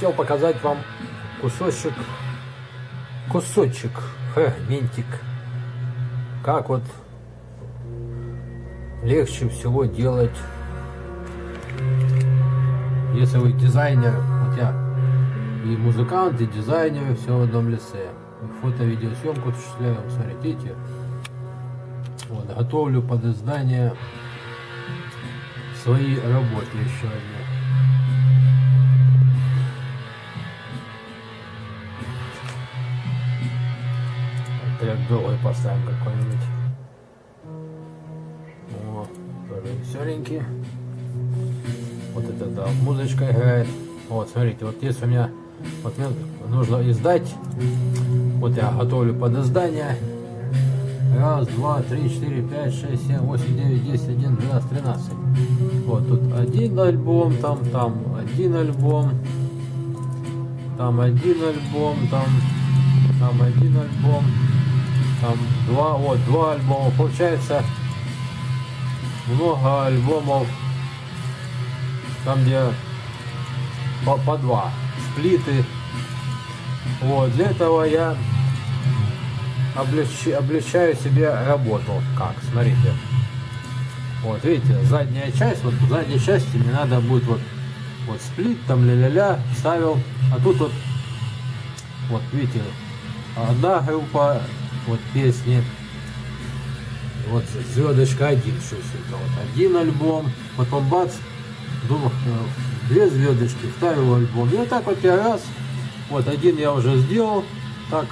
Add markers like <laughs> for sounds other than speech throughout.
хотел показать вам кусочек, кусочек, фрагментик, как вот легче всего делать, если вы дизайнер, вот я и музыкант, и дизайнер, все в одном лице. Фото-видеосъемку осуществляю, смотрите, вот, готовлю под издание свои работы еще одни. Трек другой поставим какой-нибудь. О, тоже веселенький. Вот это да, музычка играет. Вот, смотрите, вот если у меня вот мне нужно издать, вот я готовлю под издание. Раз, два, три, четыре, пять, шесть, семь, восемь, девять, десять, один, двенадцать, тринадцать. Вот тут один альбом, там, там один альбом, там один альбом, там, там один альбом, там два, вот два альбома. Получается много альбомов, там где по, по два сплиты. Вот, для этого я облегчаю, облегчаю себе работу. Как, смотрите. Вот, видите, задняя часть, вот в задней части мне надо будет вот, вот сплит, там ля-ля-ля, ставил. А тут вот, вот, видите, одна группа, вот песни, вот звездочка один, это вот один альбом, потом бац, думаю, две звездочки, второй альбом. И вот так вот я раз, вот один я уже сделал, так,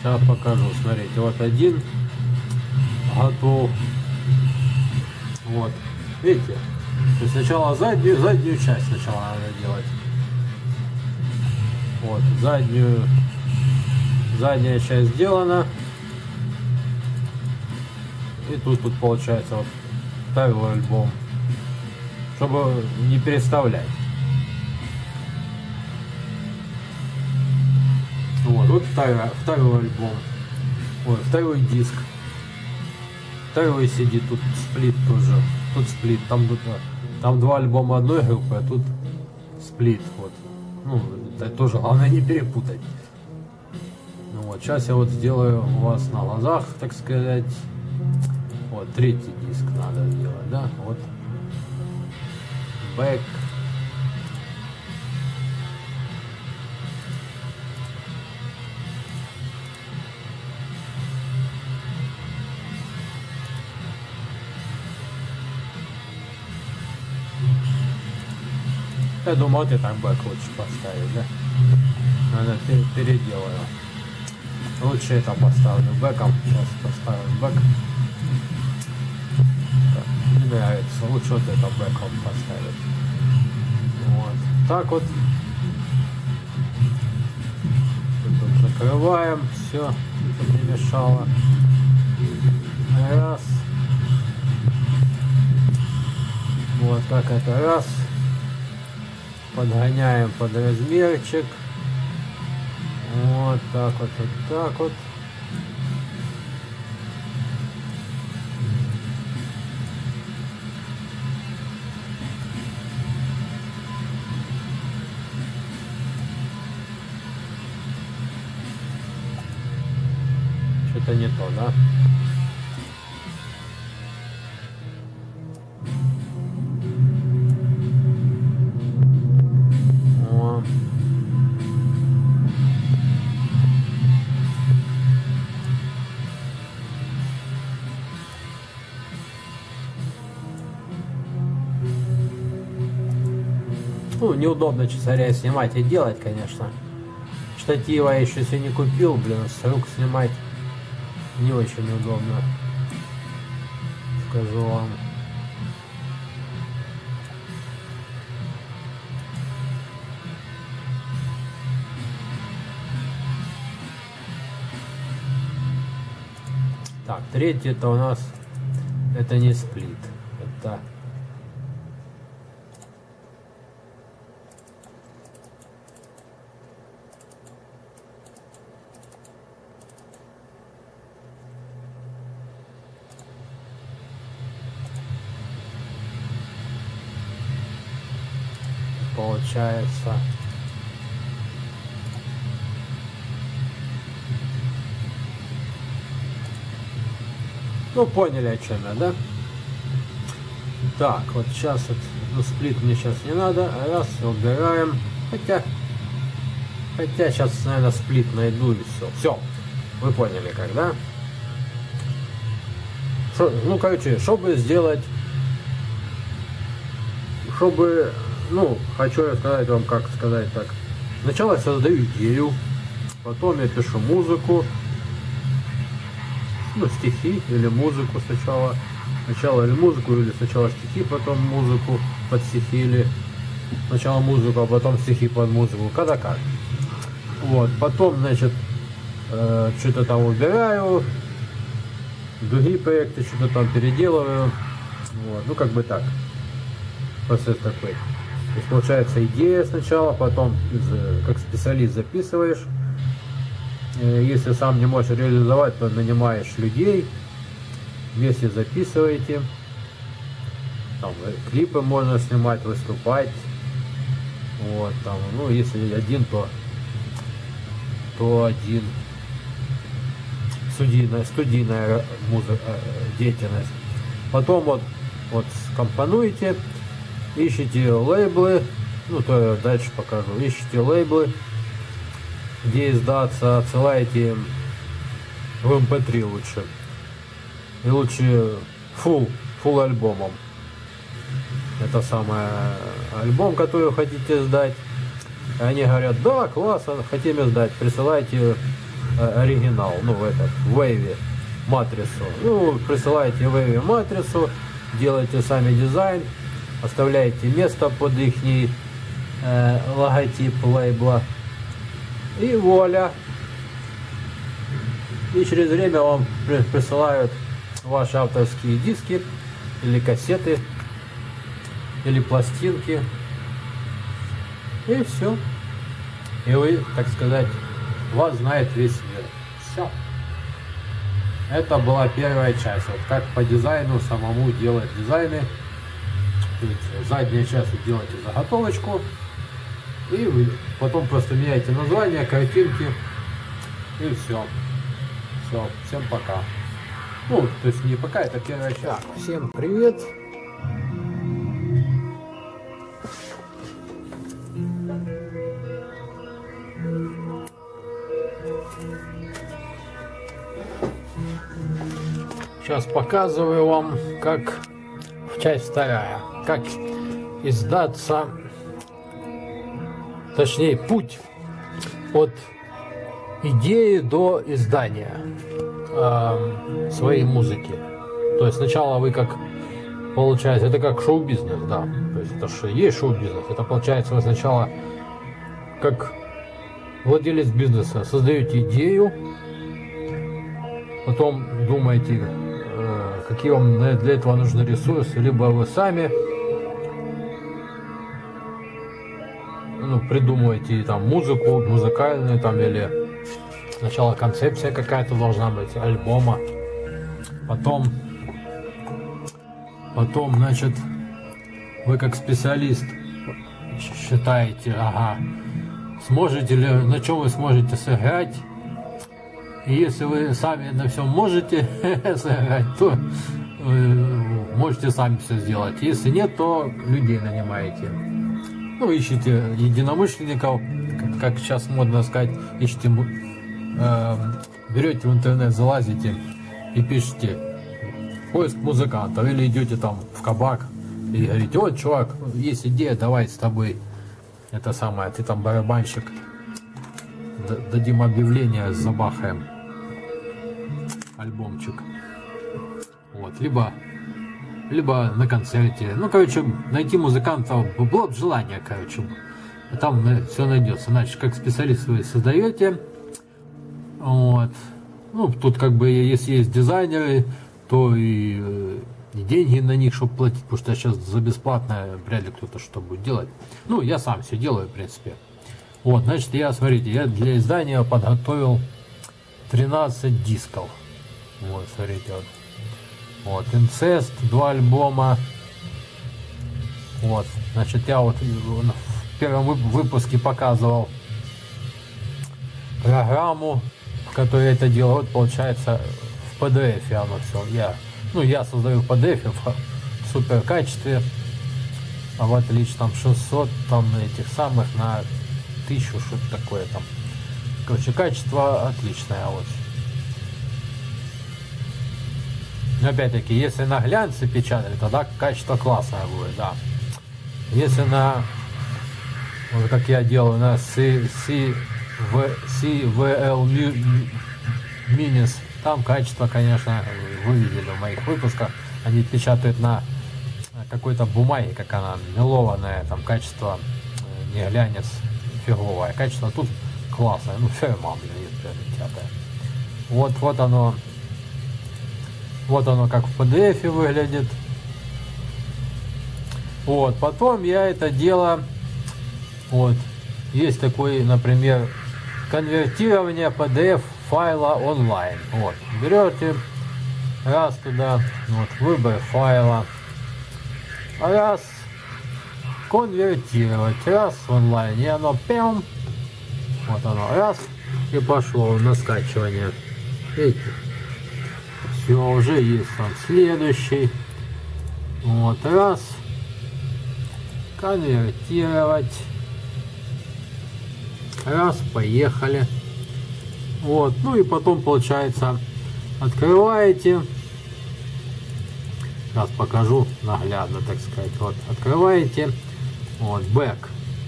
сейчас покажу, смотрите, вот один готов. Вот, видите, то есть сначала заднюю, заднюю часть сначала надо делать. Вот, заднюю, задняя часть сделана. И тут, тут получается вот второй альбом чтобы не переставлять. Вот, вот второй, второй альбом. Вот, второй диск. Второй сидит, тут сплит тоже. Тут сплит, там, там два альбома одной группы, а тут сплит. Вот. Ну, это тоже главное не перепутать. Вот, сейчас я вот сделаю у вас на глазах, так сказать. Вот, третий диск надо сделать, да? Вот back Я думал, ты так бэк лучше поставить, да? Надо переделаю. Лучше это поставлю бэком. Сейчас поставим бэк нравится. Лучше вот это бэком поставить. Вот. Так вот. Тут закрываем. Все, чтобы не мешало. Раз. Вот так это раз. Подгоняем под размерчик. Вот так вот, вот так вот. Что-то не то, да? Неудобно чесаря снимать и делать, конечно. Штатива я еще себе не купил, блин, с рук снимать не очень удобно, скажу вам. Так, третий это у нас, это не сплит, это получается. Ну, поняли, о чем я, да? Так, вот сейчас вот, ну, сплит мне сейчас не надо. Раз, убираем. Хотя, хотя сейчас, наверное, сплит найду и все. Все, вы поняли, когда? Шо, ну, короче, чтобы сделать, чтобы ну, хочу рассказать вам, как сказать так. Сначала я создаю идею, потом я пишу музыку, ну, стихи или музыку сначала. Сначала или музыку, или сначала стихи, потом музыку под стихи, или сначала музыку, а потом стихи под музыку, когда как. Вот, потом, значит, э, что-то там убираю, другие проекты что-то там переделываю. Вот, ну как бы так. Процесс такой. То есть получается идея сначала, потом как специалист записываешь. Э, если сам не можешь реализовать, то нанимаешь людей, вместе записываете. Там э, клипы можно снимать, выступать. Вот, там, ну, если один, то, то один студийная, студийная музыка, э, деятельность. Потом вот, вот скомпонуете, ищите лейблы, ну то я дальше покажу, ищите лейблы, где издаться, отсылаете в mp3 эм лучше. И лучше full, full альбомом. Это самый альбом, который хотите сдать. Они говорят, да, классно, хотим издать, присылайте Э, оригинал, ну, в этот, в Wave матрицу. Ну, присылаете Wave матрицу, делаете сами дизайн, оставляете место под их э, логотип лейбла. И вуаля. И через время вам присылают ваши авторские диски или кассеты или пластинки. И все. И вы, так сказать, вас знает весь мир. Все. Это была первая часть. Вот как по дизайну самому делать дизайны. Задняя часть вы делаете заготовочку. И вы потом просто меняете название, картинки. И все. Все. Всем пока. Ну, то есть не пока, это первая часть. Всем привет. Сейчас показываю вам, как часть вторая, как издаться, точнее путь от идеи до издания э, своей музыки. То есть сначала вы как получается, это как шоу-бизнес, да. То есть это же есть шоу-бизнес. Это получается вы сначала как владелец бизнеса создаете идею, потом думаете, какие вам для этого нужны ресурсы, либо вы сами ну, придумываете там музыку, музыкальную там или сначала концепция какая-то должна быть альбома, потом потом значит вы как специалист считаете, ага, сможете ли, на чем вы сможете сыграть если вы сами на всем можете <laughs> сыграть, то э, можете сами все сделать. Если нет, то людей нанимаете. Ну, ищите единомышленников, как, сейчас модно сказать, ищите, э, берете в интернет, залазите и пишите поиск музыкантов или идете там в кабак и говорите, вот, чувак, есть идея, давай с тобой это самое, ты там барабанщик, дадим объявление, забахаем альбомчик. Вот, либо, либо на концерте. Ну, короче, найти музыкантов было бы желание, короче. Там все найдется. Значит, как специалист вы создаете. Вот. Ну, тут как бы, если есть дизайнеры, то и, и деньги на них, чтобы платить, потому что сейчас за бесплатно вряд ли кто-то что будет делать. Ну, я сам все делаю, в принципе. Вот, значит, я, смотрите, я для издания подготовил 13 дисков. Вот, смотрите, вот. Вот, инцест, два альбома. Вот, значит, я вот в первом выпуске показывал программу, в которой это делал. Вот, получается, в PDF оно все. Я, ну, я создаю PDF в супер качестве, а в отличном 600 там этих самых на 1000 что-то такое там. Короче, качество отличное очень. Но опять-таки, если на глянце печатали, тогда качество классное будет, да. Если на, вот как я делаю, на C, CVL Minis, там качество, конечно, вы видели в моих выпусках, они печатают на какой-то бумаге, как она мелованная, там качество э, не глянец фиговое, качество тут классное, ну ферма, блин, печатает. Вот, вот оно вот оно как в PDF выглядит. Вот, потом я это дело, вот, есть такой, например, конвертирование PDF файла онлайн. Вот, берете, раз туда, вот, выбор файла, раз, конвертировать, раз онлайн, и оно пям, вот оно, раз, и пошло на скачивание. Видите? Все, уже есть там следующий. Вот, раз. Конвертировать. Раз, поехали. Вот, ну и потом получается открываете. Сейчас покажу наглядно, так сказать. Вот, открываете. Вот, back.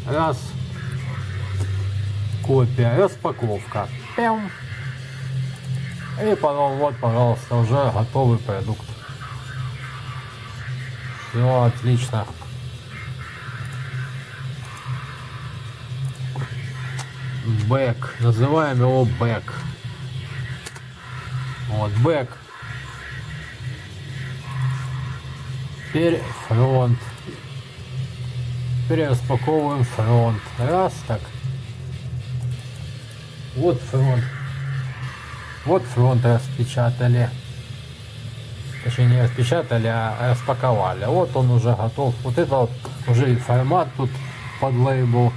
Раз. Копия, распаковка. Пям. И потом вот, пожалуйста, уже готовый продукт. Все отлично. Back. Называем его back. Вот, back. Теперь фронт. Теперь фронт. Раз, так. Вот фронт. Вот фронт распечатали. Точнее не распечатали, а распаковали. Вот он уже готов. Вот это вот уже и формат тут под лейбл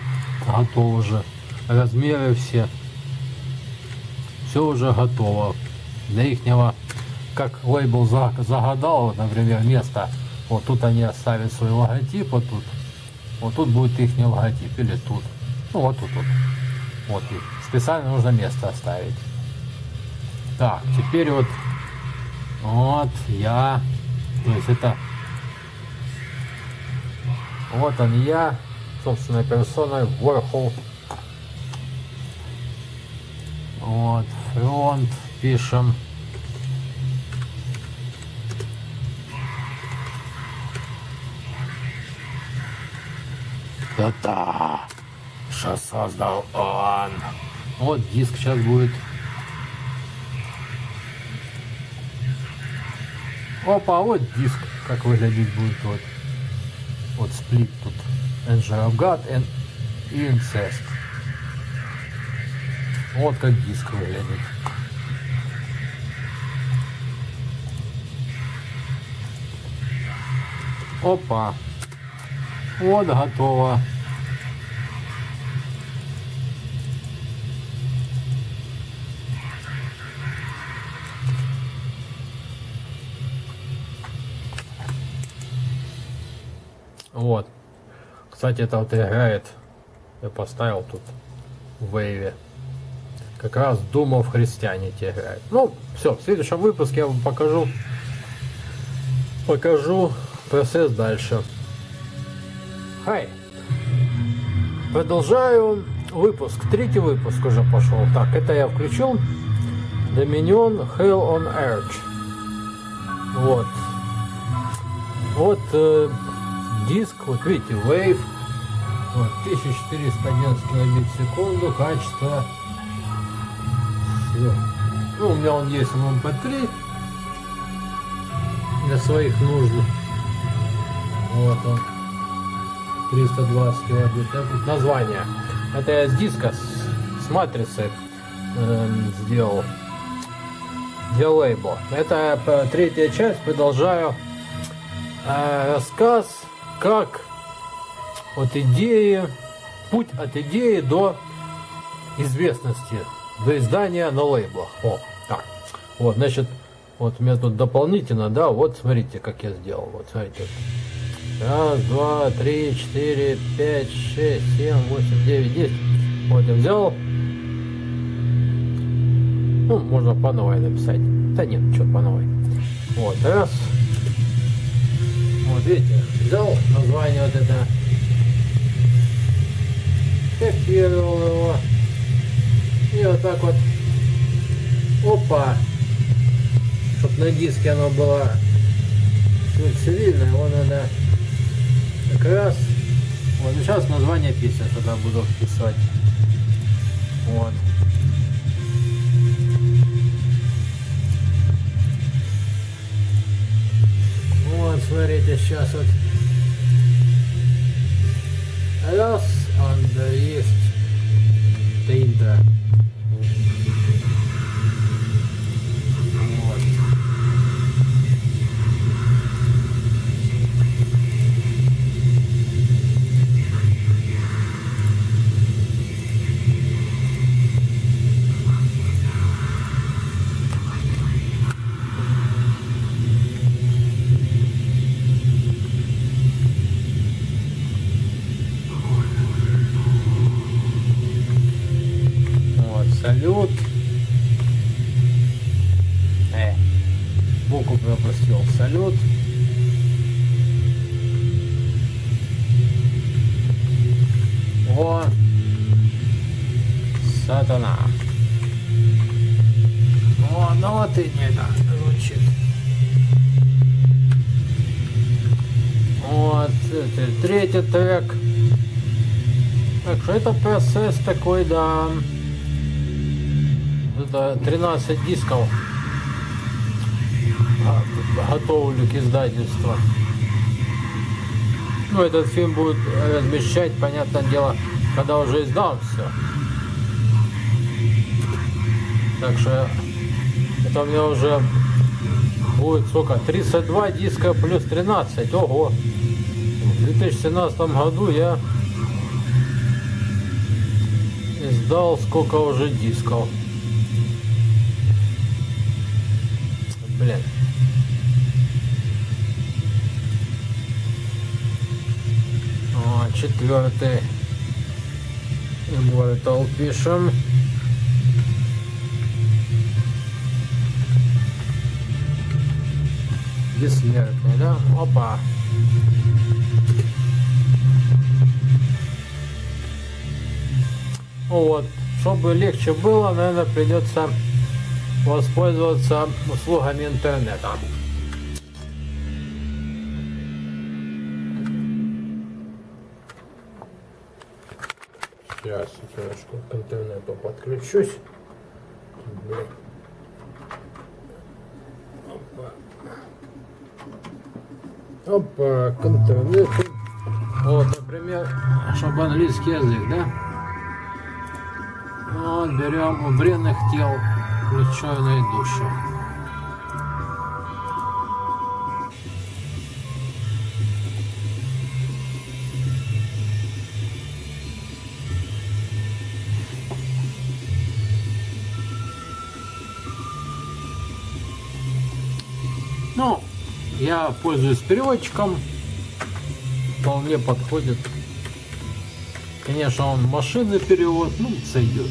готов уже. Размеры все. Все уже готово. Для ихнего, как лейбл загадал, например, место. Вот тут они оставят свой логотип, вот тут. Вот тут будет их логотип, или тут. Ну вот тут вот. Вот. Специально нужно место оставить. Так, теперь вот, вот я, то есть это, вот он я, собственной персоной, Warhol. Вот, фронт пишем. Да-да, что создал он. Вот диск сейчас будет Опа, вот диск, как выглядит будет вот. Вот сплит тут. Engine of God and Incest. Вот как диск выглядит. Опа. Вот готово. Вот. Кстати, это вот играет. Я поставил тут в вейве. Как раз думал в христианите играет. Ну, все, в следующем выпуске я вам покажу. Покажу процесс дальше. Хай. Продолжаю выпуск. Третий выпуск уже пошел. Так, это я включил. Dominion Hell on Earth. Вот. Вот э, диск, вот видите, Wave, вот, 1411 килобит в секунду, качество, все. Ну, у меня он есть в MP3 для своих нужд. Вот он, 320 килобит. Это название. Это я с диска, с, с матрицы э, сделал для лейбла. Это э, третья часть, продолжаю э, рассказ как от идеи, путь от идеи до известности, до издания на лейблах. О, так. Вот, значит, Вот у меня тут дополнительно, да, вот смотрите, как я сделал. Вот смотрите. Раз, два, три, четыре, пять, шесть, семь, восемь, девять, десять. Вот я взял. Ну, можно по новой написать. Да нет, что по новой. Вот, раз. Вот видите, взял название вот это. Копировал его. И вот так вот. Опа. Чтоб на диске оно было цивильное, его надо как раз. Вот сейчас название песни туда буду вписывать. Вот. Вот, смотрите, сейчас вот. Раз, он есть. Тинта. Вот. Такой, да. Это 13 дисков. Готовлю к издательству. Ну, этот фильм будет размещать, понятное дело, когда уже издам все. Так что это у меня уже будет сколько? 32 диска плюс 13. Ого! В 2017 году я издал сколько уже дисков. Блин. О, четвертый. Immortal пишем. Бессмертный, да? Опа. Вот, чтобы легче было, наверное, придется воспользоваться услугами интернета. Сейчас немножко к интернету подключусь. Блин. Опа. Опа, к интернету. Вот, например, чтобы английский язык, да? Берем у бренных тел включенные души. Ну, я пользуюсь переводчиком. Вполне подходит. Конечно, он машинный перевод, ну, сойдет.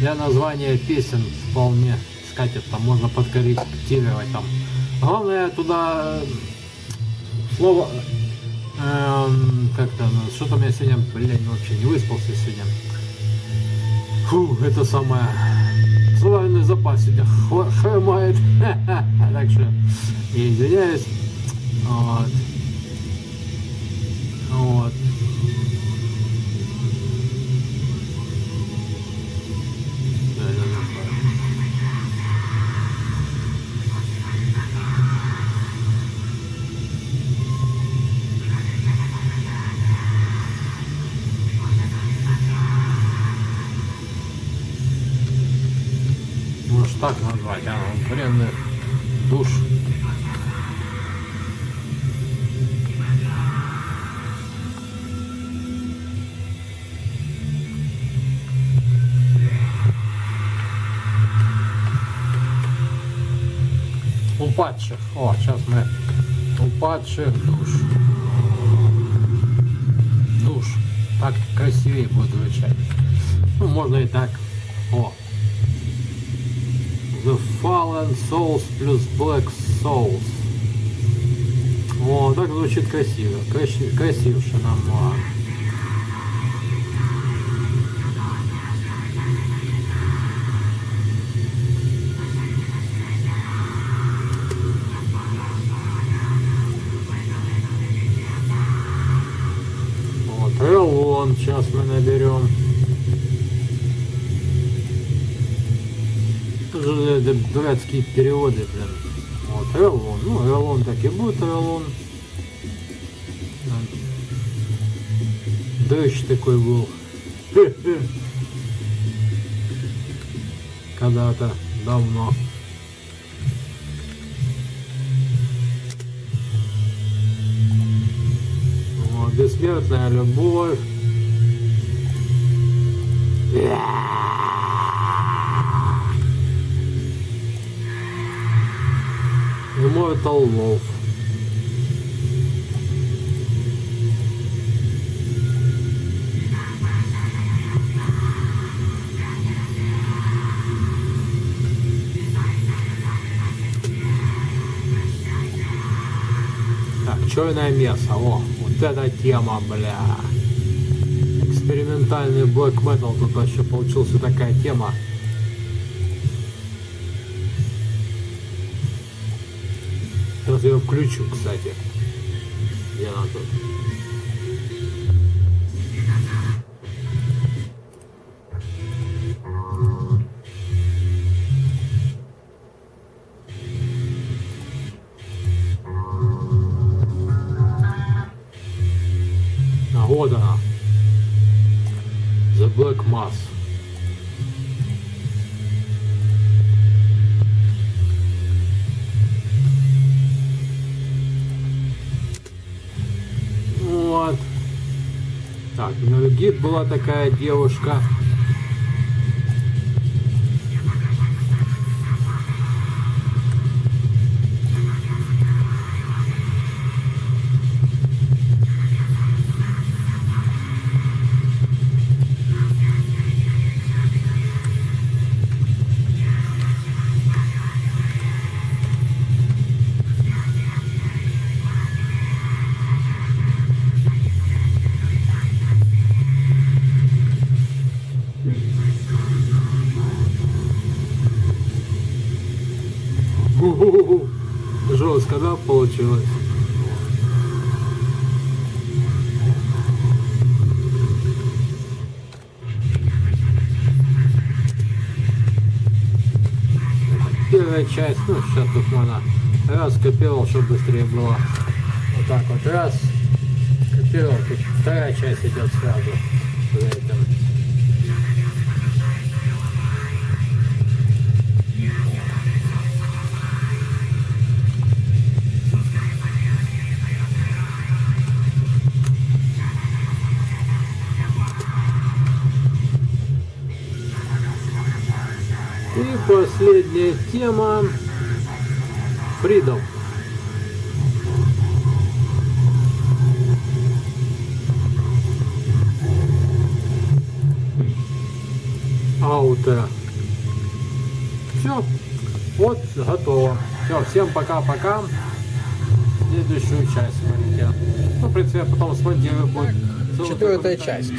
Для названия песен вполне скатит, там можно подкорректировать там. Главное туда э, слово, эм, как-то, ну, что-то у меня сегодня, блядь, вообще не выспался сегодня. Фу, это самое, словарный запас сегодня хромает. <laughs> Так что, я извиняюсь. Упадших душ. Душ. Так красивее будет звучать. Ну, можно и так. О. The Fallen Souls плюс Black Souls. О, так звучит красиво. Краси, красивше нам. А. Вот, Релон сейчас мы наберем. Тоже это дурацкие переводы, блин. Вот, Релон. Ну, Релон так и будет Релон. Дождь такой был. <laughs> Когда-то давно. Вот, бессмертная любовь. Immortal Love. Так, черное мясо. О, вот эта тема, бля. Экспериментальный black metal тут вообще получился такая тема. Включу, кстати. Где она тут? Гид была такая девушка. Сейчас тут можно раз копировал, чтобы быстрее было. Вот так вот, раз, копировал, тут вторая часть идет сразу. Пока-пока. Следующую часть смотрите. Ну, в принципе, я потом смонтирую будет. Четвертая часть.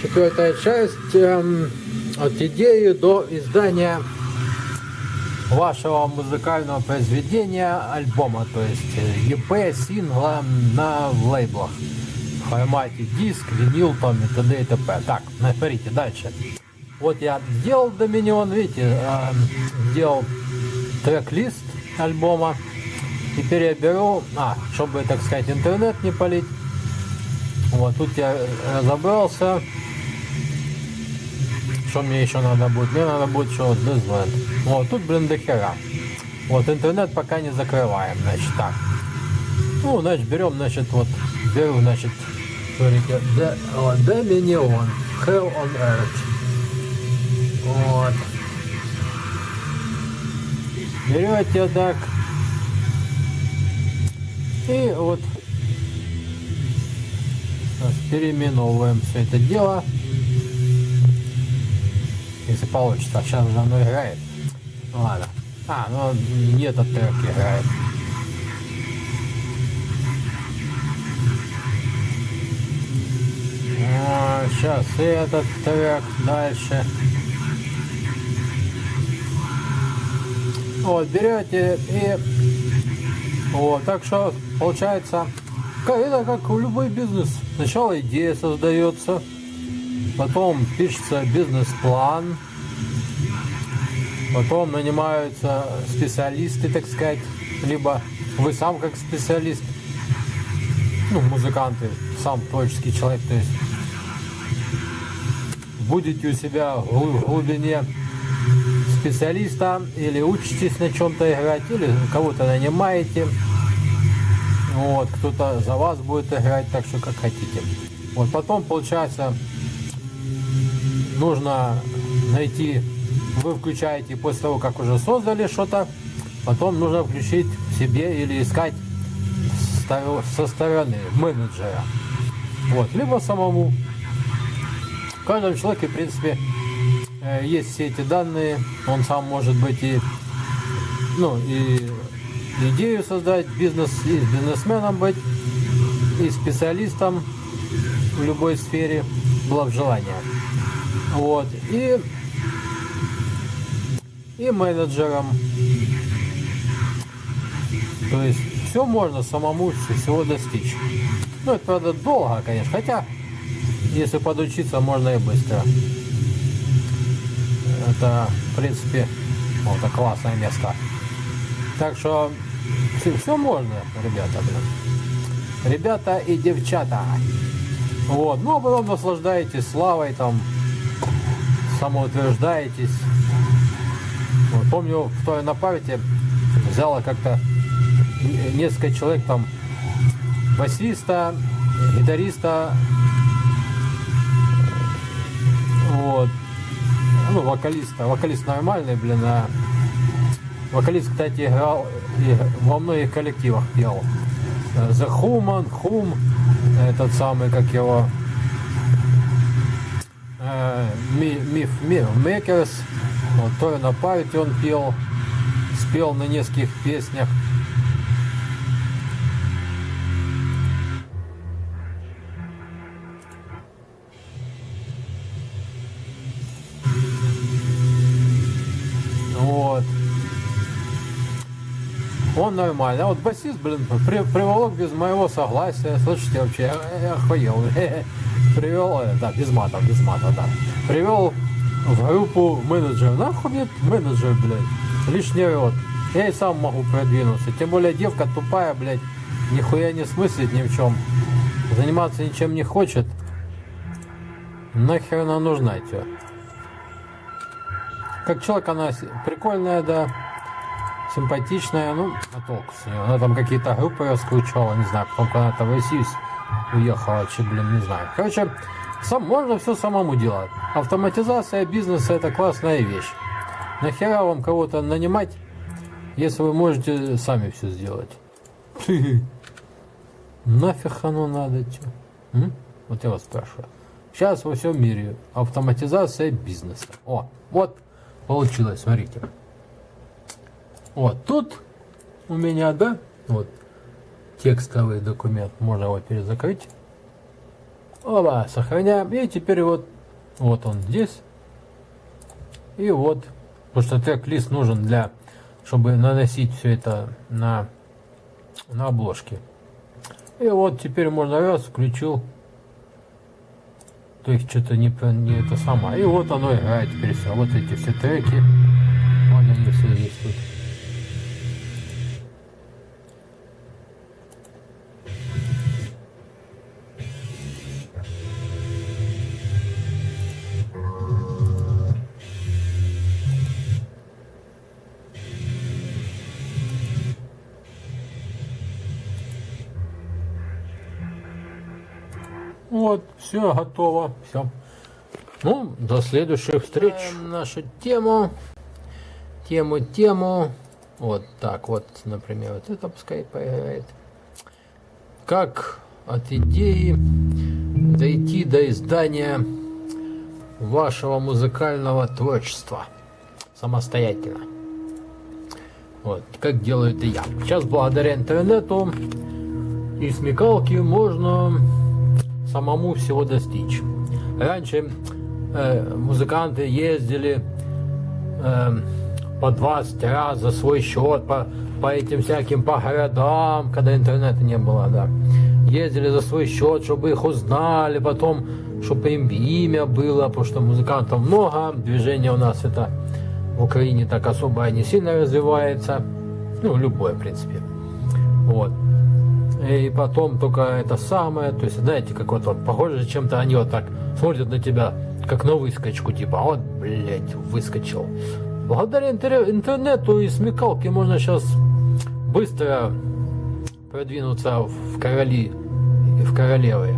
Четвертая часть эм, от идеи до издания вашего музыкального произведения, альбома, то есть э, EP, сингла на лейблах. В формате диск, винил там и т.д. и т.п. Так, смотрите, дальше. Вот я сделал Доминион, видите, э, сделал трек-лист альбома. Теперь я беру, а, чтобы, так сказать, интернет не полить. Вот тут я разобрался. Что мне еще надо будет? Мне надо будет что Disneyland. Вот, тут, блин, до хера. Вот, интернет пока не закрываем, значит, так. Ну, значит, берем, значит, вот, беру, значит, смотрите, Dominion, Hell on Earth. Вот. Берете так, И вот переименовываем все это дело. Если получится. Сейчас уже оно играет. Ладно. А, ну не этот трек играет. А, сейчас и этот трек дальше. Вот, берете и вот, так что получается, это как в любой бизнес. Сначала идея создается, потом пишется бизнес-план, потом нанимаются специалисты, так сказать, либо вы сам как специалист, ну, музыканты, сам творческий человек, то есть будете у себя в глубине специалиста или учитесь на чем-то играть, или кого-то нанимаете. Вот, кто-то за вас будет играть, так что как хотите. Вот потом получается нужно найти, вы включаете после того, как уже создали что-то, потом нужно включить себе или искать со стороны менеджера. Вот, либо самому. В каждом человеке, в принципе, есть все эти данные, он сам может быть и, ну, и идею создать, бизнес, и бизнесменом быть, и специалистом в любой сфере, было в желании. Вот, и, и менеджером. То есть все можно самому всего достичь. Ну, это, правда, долго, конечно, хотя, если подучиться, можно и быстро. Это, в принципе, вот это классное место. Так что все, можно, ребята, блин. Ребята и девчата. Вот, ну а потом наслаждаетесь славой, там, самоутверждаетесь. Вот, помню, в той на памяти взяла как-то несколько человек там, басиста, гитариста, вот, ну, вокалиста. Вокалист нормальный, блин, а вокалист, кстати, играл и во многих коллективах пел. Э, The Human, Hum, этот самый, как его, э, Ми- Миф Ми- Makers, вот, то на памяти он пел, спел на нескольких песнях. Нормально. А вот басист, блин, при- приволок без моего согласия. Слушайте, вообще, я, я охуел. <laughs> Привел, э, да, без мата, без мата, да. Привел в группу менеджера. Нахуй мне менеджер, блядь. Лишний рот. Я и сам могу продвинуться. Тем более девка тупая, блядь. Нихуя не смыслит ни в чем. Заниматься ничем не хочет. Нахер она нужна тебе? Как человек она прикольная, да, симпатичная, ну, а толку с нее. Она там какие-то группы раскручивала, не знаю, потом когда-то в Россию уехала, че, блин, не знаю. Короче, сам, можно все самому делать. Автоматизация бизнеса это классная вещь. Нахера вам кого-то нанимать, если вы можете сами все сделать? <laughs> Нафиг оно надо? М? Вот я вас спрашиваю. Сейчас во всем мире автоматизация бизнеса. О, вот получилось, смотрите. Вот тут у меня, да, вот текстовый документ, можно его перезакрыть. Оба, сохраняем. И теперь вот, вот он здесь. И вот, потому что трек-лист нужен для, чтобы наносить все это на, на обложки. И вот теперь можно раз, включил. То есть что-то не, не это самое. И вот оно играет теперь все. Вот эти все треки. Вот они все здесь тут. Все готово. Все. Ну, до следующих встреч. нашу тему. Тему, тему. Вот так вот, например, вот это пускай поиграет. как от идеи дойти до издания вашего музыкального творчества самостоятельно. Вот, как делаю это я. Сейчас благодаря интернету и смекалке можно самому всего достичь. Раньше э, музыканты ездили э, по 20 раз за свой счет по, по этим всяким по городам, когда интернета не было, да. Ездили за свой счет, чтобы их узнали, потом, чтобы им имя было, потому что музыкантов много, движение у нас это в Украине так особо не сильно развивается, ну, любое, в принципе. Вот. И потом только это самое, то есть, знаете, как вот, вот похоже чем-то, они вот так смотрят на тебя, как на выскочку, типа, «А вот, блядь, выскочил. Благодаря интернету и смекалке можно сейчас быстро продвинуться в короли и в королевы.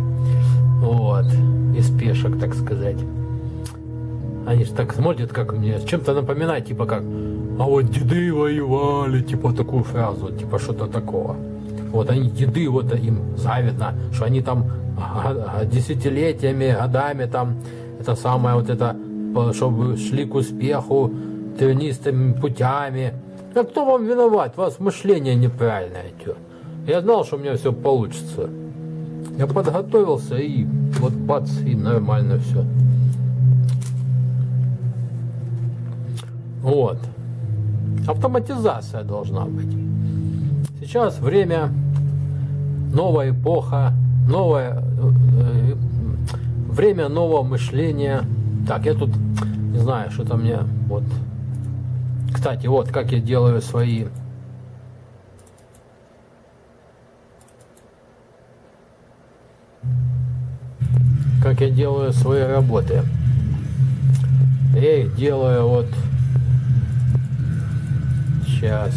Вот. Из пешек, так сказать. Они же так смотрят, как мне, чем-то напоминает, типа как, а вот деды воевали, типа такую фразу, типа что-то такого. Вот они деды, вот им завидно, что они там десятилетиями, годами там, это самое вот это, чтобы шли к успеху тернистыми путями. А кто вам виноват? У вас мышление неправильное. Тё. Я знал, что у меня все получится. Я подготовился и вот бац, и нормально все. Вот. Автоматизация должна быть. Сейчас время, новая эпоха, новое э, время нового мышления. Так, я тут не знаю, что там мне вот. Кстати, вот как я делаю свои как я делаю свои работы. Я их делаю вот сейчас.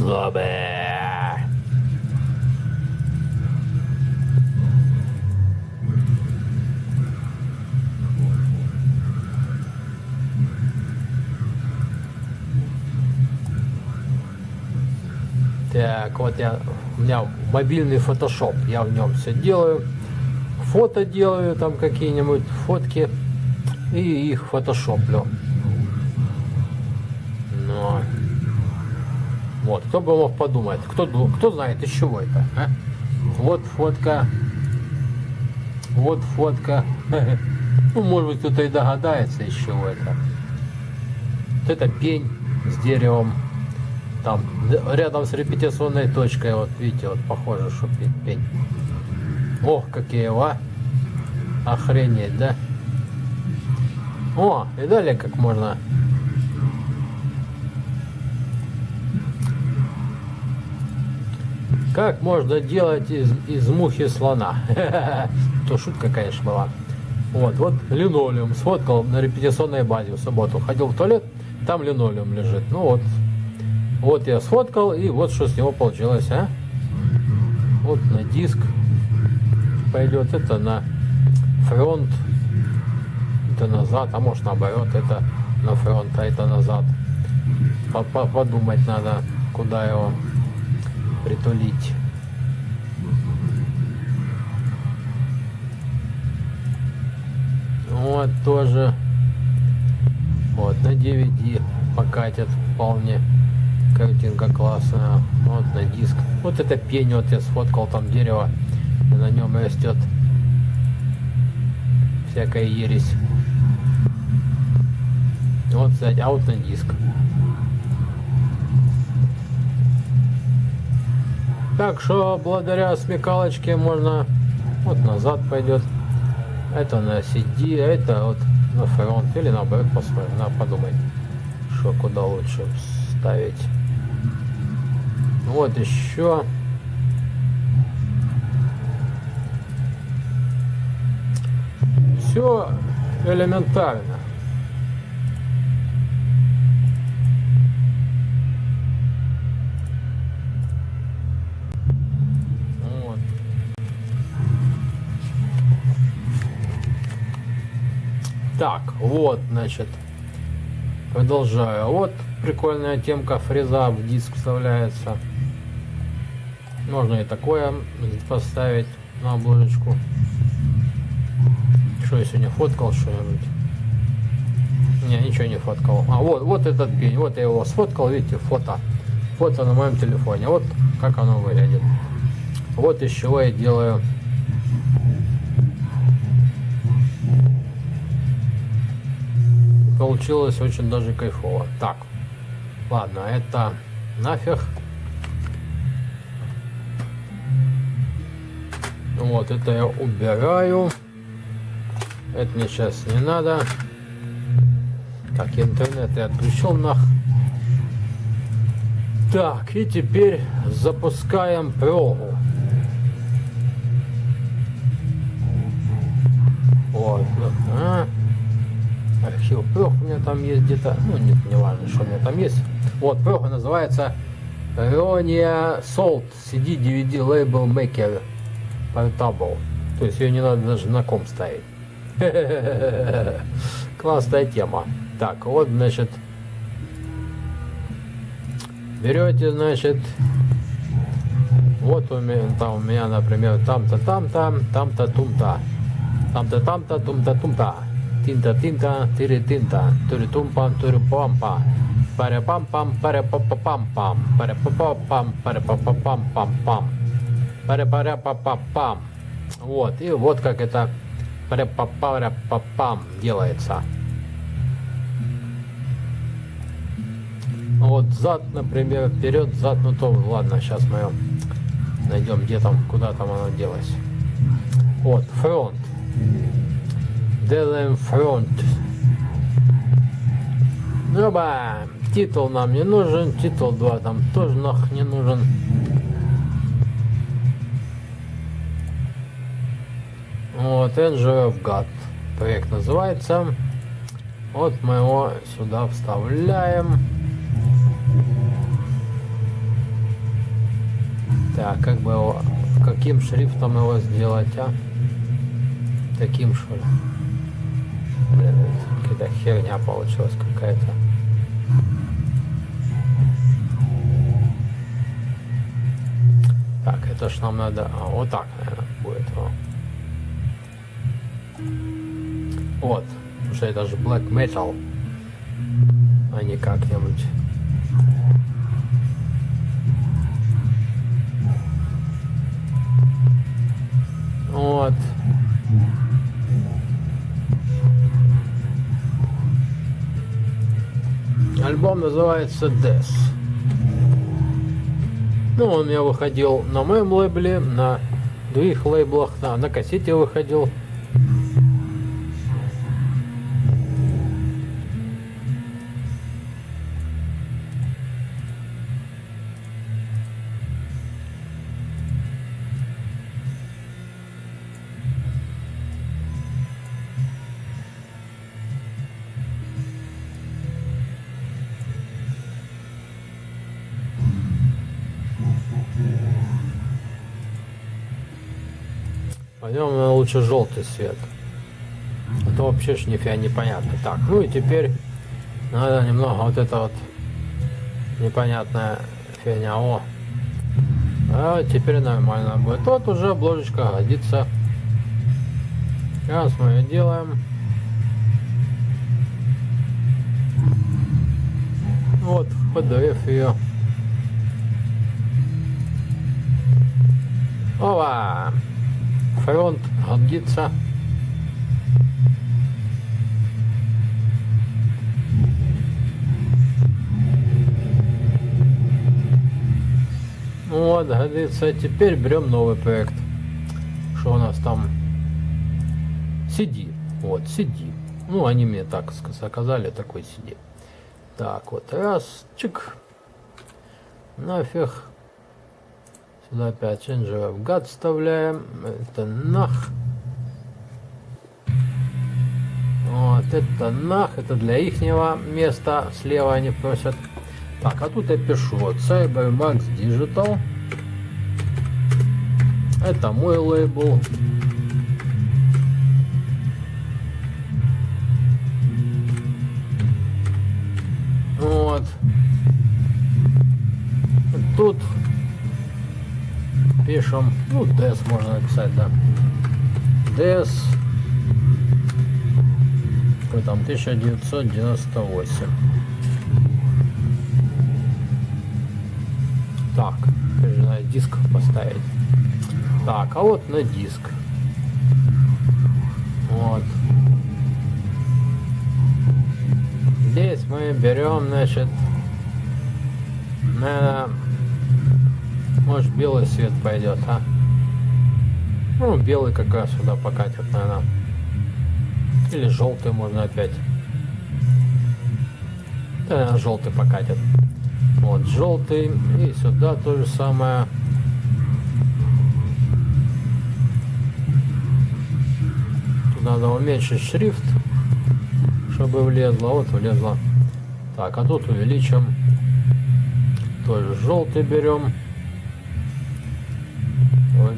Злобы. Так, вот я, у меня мобильный фотошоп, я в нем все делаю. Фото делаю, там какие-нибудь фотки и их фотошоплю. Вот, кто бы мог подумать, кто, кто знает, из чего это, а? Вот фотка, вот фотка. <laughs> Ну, может быть, кто-то и догадается, из чего это. Вот это пень с деревом. Там, рядом с репетиционной точкой, вот видите, вот похоже, что пень. Ох, какие, а! Охренеть, да? О, и далее как можно. Как можно делать из, из мухи слона? <laughs> То шутка, конечно, была. Вот, вот линолеум сфоткал на репетиционной базе в субботу. Ходил в туалет, там линолеум лежит. Ну вот, вот я сфоткал, и вот что с него получилось, а? Вот на диск пойдет, это на фронт это назад, а может наоборот, это на фронт, а это назад. Подумать надо, куда его притулить. Вот тоже. Вот на DVD покатят вполне. Картинка классная. Вот на диск. Вот это пень вот я сфоткал там дерево. И на нем растет всякая ересь. Вот, кстати, аут на диск. Так что благодаря смекалочке можно вот назад пойдет. Это на CD, это вот на фронт или наоборот посмотрим. Надо подумать, что куда лучше ставить. Вот еще. Все элементарно. Так, вот, значит, Продолжаю. Вот прикольная темка фреза в диск вставляется. Можно и такое поставить на обложечку. Что я сегодня фоткал что-нибудь? Не, ничего не фоткал. А вот, вот этот пень, вот я его сфоткал, видите, фото. Фото на моем телефоне. Вот как оно выглядит. Вот из чего я делаю получилось очень даже кайфово. Так, ладно, это нафиг. Вот, это я убираю. Это мне сейчас не надо. Так, интернет я отключил нах. Так, и теперь запускаем прогу. Вот, а. Архив прог у меня там есть где-то, ну нет, не важно, что у меня там есть. Вот, прога называется Ronia Salt CD DVD Label Maker Portable. То есть ее не надо даже на ком ставить. <laughs> Классная тема. Так, вот, значит, берете, значит, вот у меня, там у меня, например, там-то, там-то, там-то, тум-то, там-то, там-то, тум-то, тум-то, тинта-тинта, тири-тинта, тури-тум-пам, тури-пам-па, паря-пам-пам, паря-па-па-пам-пам, паря-па-па-пам, паря-па-па-пам-пам-пам, паря-паря-па-па-пам. Вот, и вот как это паря-па-паря-па-пам делается. Вот зад, например, вперед, зад, ну то ладно, сейчас мы найдем, где там, куда там оно делось. Вот, фронт. Делаем фронт. Оба! Титул нам не нужен, титул 2 там тоже нах не нужен. Вот, Engine of God. Проект называется. Вот мы его сюда вставляем. Так, как бы его, каким шрифтом его сделать, а? Таким ли? Блин, какая-то херня получилась какая-то. Так, это ж нам надо... А, вот так, наверное, будет. Вот. Что это же black metal, а не как-нибудь. Вот. Альбом называется Death. Ну, он у меня выходил на моем лейбле, на других лейблах, на, на кассете выходил. Пойдем на лучше желтый свет. А то вообще ж нифига непонятно. Так, ну и теперь надо немного вот это вот непонятная фигня. О, а теперь нормально будет. Вот уже обложечка годится. Сейчас мы ее делаем. Вот, подав ее. Ова! Фронт годится. Вот, годится. Теперь берем новый проект. Что у нас там? Сиди. Вот, сиди. Ну, они мне так заказали, такой сиди. Так, вот, раз, чик. Нафиг. Сюда опять Change of God вставляем. Это нах. Вот это нах. Это для ихнего места. Слева они просят. Так, а тут я пишу. Вот Cybermax Digital. Это мой лейбл. Вот. Тут пишем, ну, DES можно написать, да. DES какой там 1998. Так, надо диск поставить. Так, а вот на диск. Вот. Здесь мы берем, значит, наверное, может белый свет пойдет, а? Ну, белый как раз сюда покатит, наверное. Или желтый можно опять. Да, желтый покатит. Вот, желтый. И сюда то же самое. Тут надо уменьшить шрифт, чтобы влезло. Вот влезло. Так, а тут увеличим. Тоже желтый берем.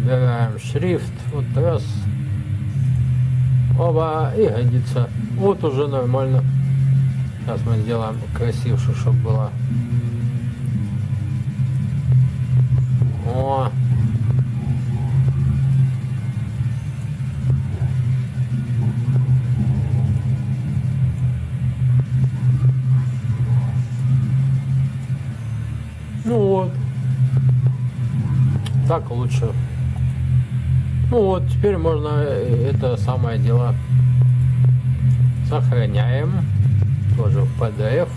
Выбираем шрифт. Вот раз. Оба, и годится. Вот уже нормально. Сейчас мы сделаем красивше, чтобы было. О! Ну вот. Так лучше. Ну вот, теперь можно э, это самое дело сохраняем. Тоже в PDF.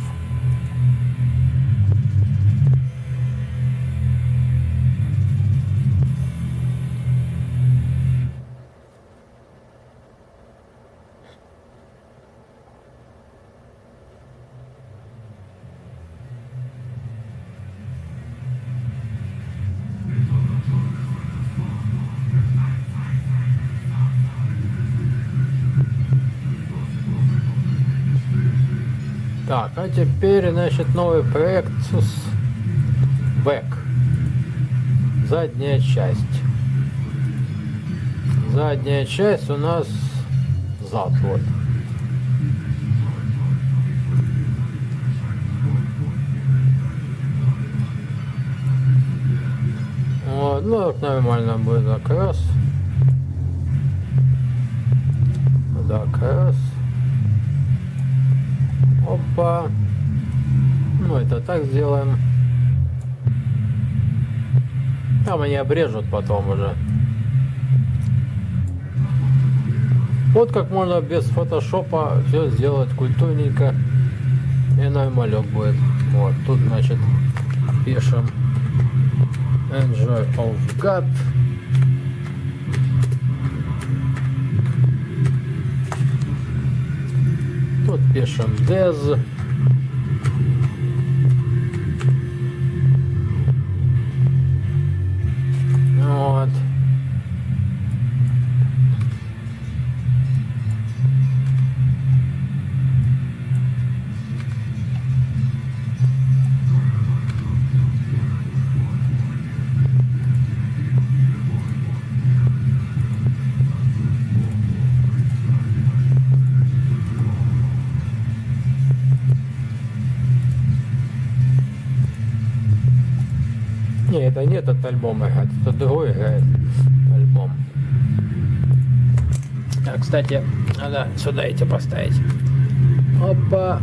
А теперь, значит, новый проект Back. Задняя часть. Задняя часть у нас зад, вот. Вот, ну, вот нормально будет закрас. Закрас. Опа. Ну, это так сделаем. Там они обрежут потом уже. Вот как можно без фотошопа все сделать культурненько. И нормалек будет. Вот, тут, значит, пишем Enjoy of God. Пишем Dez. Этот альбом играет, это другой играет альбом. А, кстати, надо сюда эти поставить. Опа.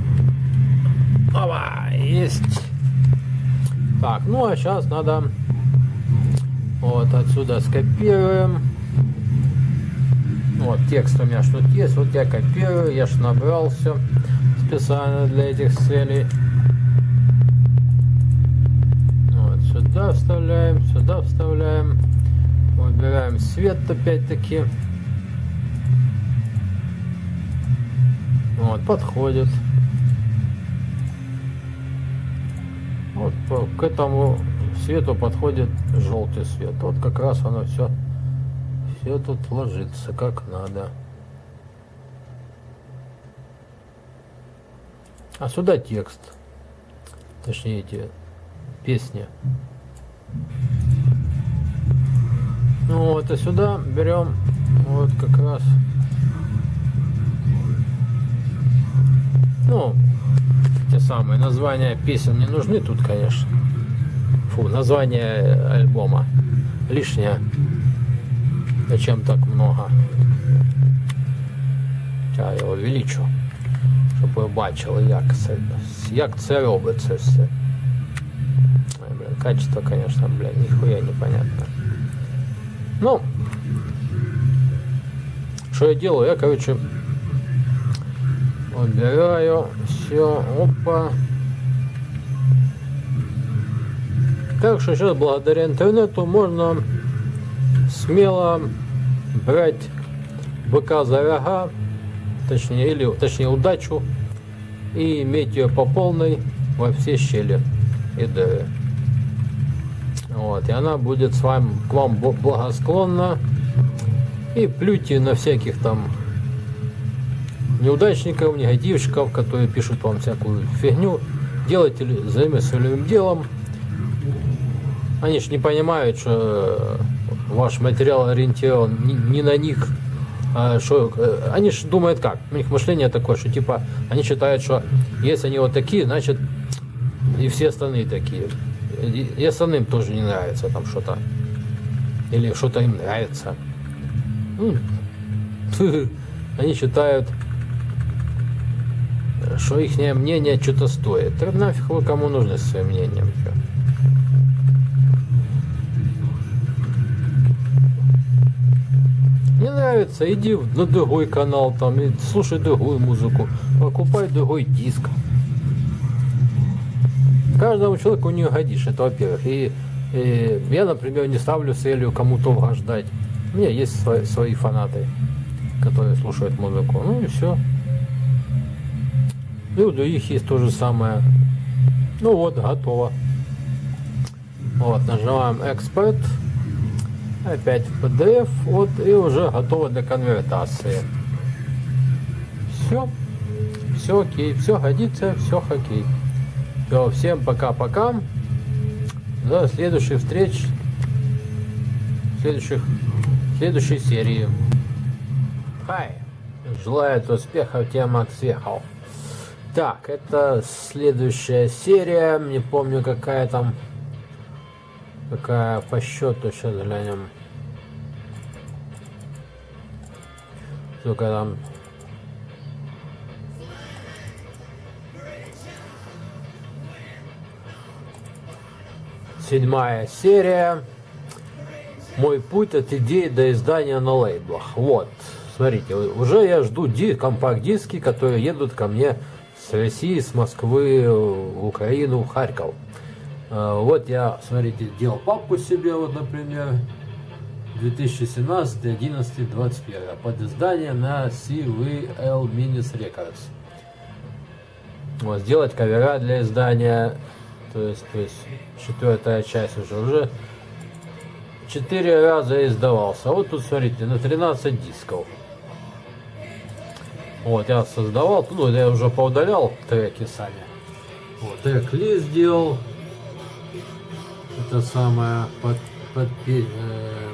Опа, есть. Так, ну а сейчас надо вот отсюда скопируем. Вот текст у меня что-то есть, вот я копирую, я ж набрал все специально для этих целей. Вот, вставляем, сюда вставляем. Выбираем свет опять-таки. Вот, подходит. Вот к этому свету подходит желтый свет. Вот как раз оно все, все тут ложится как надо. А сюда текст. Точнее эти песни. Ну вот, и сюда берем вот как раз. Ну, те самые названия песен не нужны тут, конечно. Фу, название альбома лишнее. Зачем так много? Я його увеличу, щоб ви бачили, як це, як це робиться все. Качество, конечно, блин, нихуя непонятно. Ну, что я делаю? Я, короче, убираю все, опа. Так что сейчас благодаря интернету можно смело брать быка за рога, точнее, или, точнее удачу, и иметь ее по полной во все щели и дыры. Вот, и она будет с вами, к вам благосклонна. И плюйте на всяких там неудачников, негативщиков, которые пишут вам всякую фигню. Делайте, займитесь своим делом. Они ж не понимают, что ваш материал ориентирован не, не на них. А что, э, они же думают как? У них мышление такое, что типа они считают, что если они вот такие, значит и все остальные такие. И, остальным тоже не нравится там что-то. Или что-то им нравится. Ну, <laughs> Они считают, что их мнение что-то стоит. Так нафиг вы кому нужны своим мнением? Не нравится, иди на другой канал там и слушай другую музыку, покупай другой диск. Каждому человеку не угодишь, это во-первых. И, и я, например, не ставлю целью кому-то угождать. У меня есть свои, свои фанаты, которые слушают музыку. Ну и все. И у других есть то же самое. Ну вот, готово. Вот, нажимаем Export. Опять в PDF. Вот, и уже готово для конвертации. Все. Все окей. Все годится, все окей. Все, всем пока-пока. До следующих встреч. Следующих, следующей серии. Хай. Желаю успехов, тем от успехов. Так, это следующая серия. Не помню, какая там. Какая по счету. Сейчас глянем. Сколько там. Седьмая серия. Мой путь от идеи до издания на лейблах. Вот, смотрите, уже я жду ди- компакт-диски, которые едут ко мне с России, с Москвы в Украину, в Харьков. А, Вот я, смотрите, делал папку себе, вот, например, 2017, 11, 21 под издание на CVL Minis Records. Вот, сделать кавера для издания, то есть, то есть четвертая часть уже, уже четыре раза издавался. Вот тут, смотрите, на 13 дисков. Вот, я создавал, ну, я уже поудалял треки сами. Вот, трек-лист сделал. Это самое, под, под, э,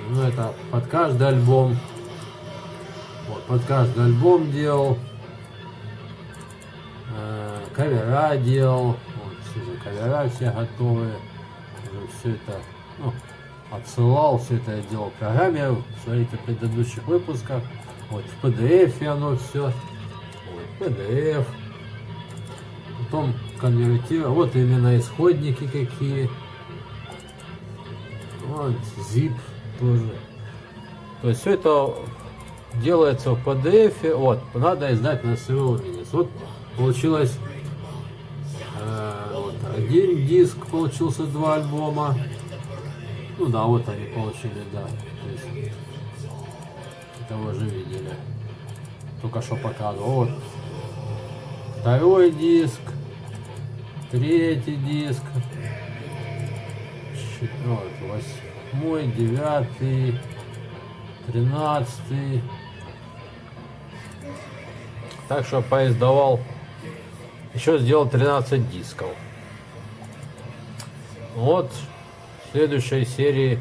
ну, это под каждый альбом. Вот, под каждый альбом делал. Э, кавера делал. Кавера все готовые. Уже все это, ну, отсылал, все это я делал в программе, смотрите в предыдущих выпусках. Вот в PDF оно все. Вот, PDF. Потом конвертировал. Вот именно исходники какие. Вот zip тоже. То есть все это делается в PDF. Вот, надо издать на своего Минис. Вот получилось один диск, получился два альбома. Ну да, вот они получили, да. То есть, это вы видели. Только что показывал. Вот. Второй диск. Третий диск. Вот, восьмой, девятый, тринадцатый. Так что поиздавал. Еще сделал 13 дисков. Вот в следующей серии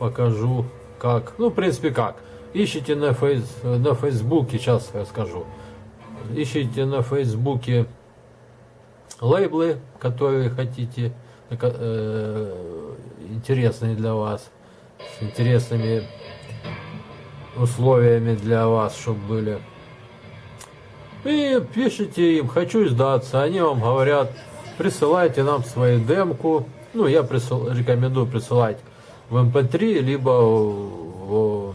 покажу как. Ну, в принципе, как. Ищите на, фейс, на Фейсбуке, сейчас расскажу. Ищите на Фейсбуке лейблы, которые хотите, э, интересные для вас, с интересными условиями для вас, чтобы были. И пишите им, хочу сдаться, они вам говорят, присылайте нам свою демку. Ну, я присыл, рекомендую присылать в MP3, эм либо в, в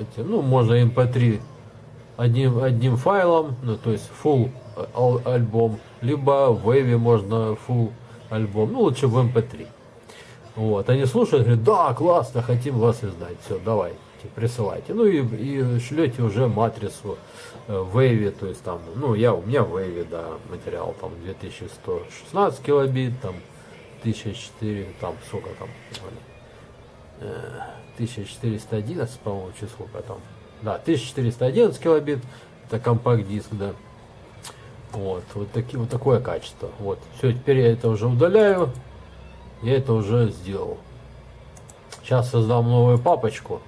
эти, ну, можно MP3 эм одним, одним файлом, ну, то есть full альбом, либо в Wave можно full альбом, ну, лучше в MP3. Эм вот, они слушают, говорят, да, классно, хотим вас издать, все, давайте, присылайте. Ну и, и шлете уже матрицу э, в Wave, то есть там, ну, я, у меня в Wave, да, материал там 2116 килобит, там 1004, там сколько там, 1411, э, по-моему, число там. Да, 1411 килобит, это компакт-диск, да. Вот, вот, таки, вот такое качество. Вот, все, теперь я это уже удаляю. Я это уже сделал. Сейчас создам новую папочку.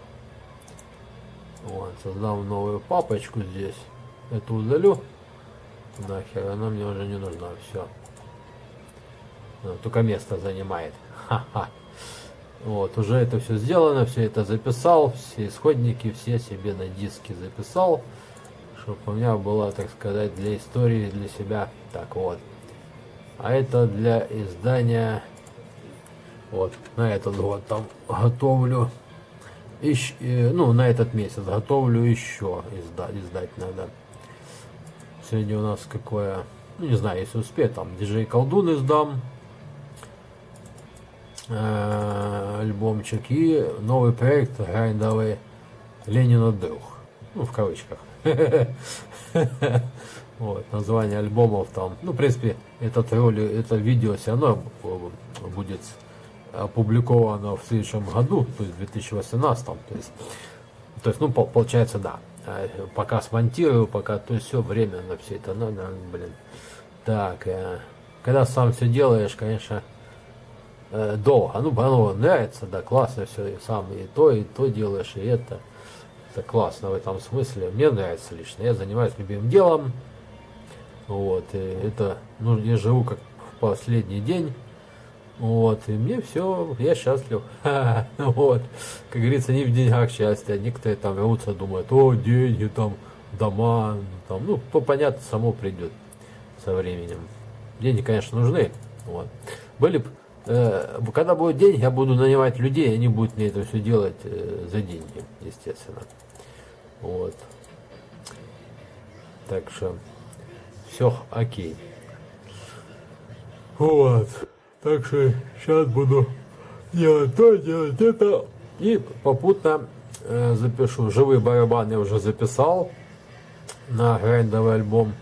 Вот, создам новую папочку здесь. Это удалю. Нахер, она мне уже не нужна. Все. Только место занимает. Ха-ха. Вот, уже это все сделано, все это записал, все исходники, все себе на диске записал, чтобы у меня была, так сказать, для истории, для себя. Так вот. А это для издания, вот, на этот год там готовлю, ищ, э, ну, на этот месяц готовлю еще, издать, издать надо. Сегодня у нас какое, ну, не знаю, если успею, там, диджей колдун издам, Э, альбомчик и новый проект грайндовый Ленина Дух. Ну, в кавычках. <laughs> Вот, название альбомов там. Ну, в принципе, этот ролик, это видео все равно будет опубликовано в следующем году, то есть в 2018. То есть, то есть ну, получается, да. А, пока смонтирую, пока, то есть все время на все это надо, блин. Так, э, когда сам все делаешь, конечно, э, долго. Ну, оно нравится, да, классно все, и сам и то, и то делаешь, и это. Это классно в этом смысле. Мне нравится лично. Я занимаюсь любимым делом. Вот, и это, ну, я живу как в последний день. Вот, и мне все, я счастлив. <laughs> Вот, как говорится, не в деньгах счастье. Некоторые там рвутся, думают, о, деньги, там, дома, там, ну, то понятно, само придет со временем. Деньги, конечно, нужны. Вот. Были Э, когда будут деньги, я буду нанимать людей, они будут мне это все делать э, за деньги, естественно. Вот. Так что все окей. Вот. Так что сейчас буду делать то, делать это. И попутно э, запишу. Живые барабаны я уже записал на грандовый альбом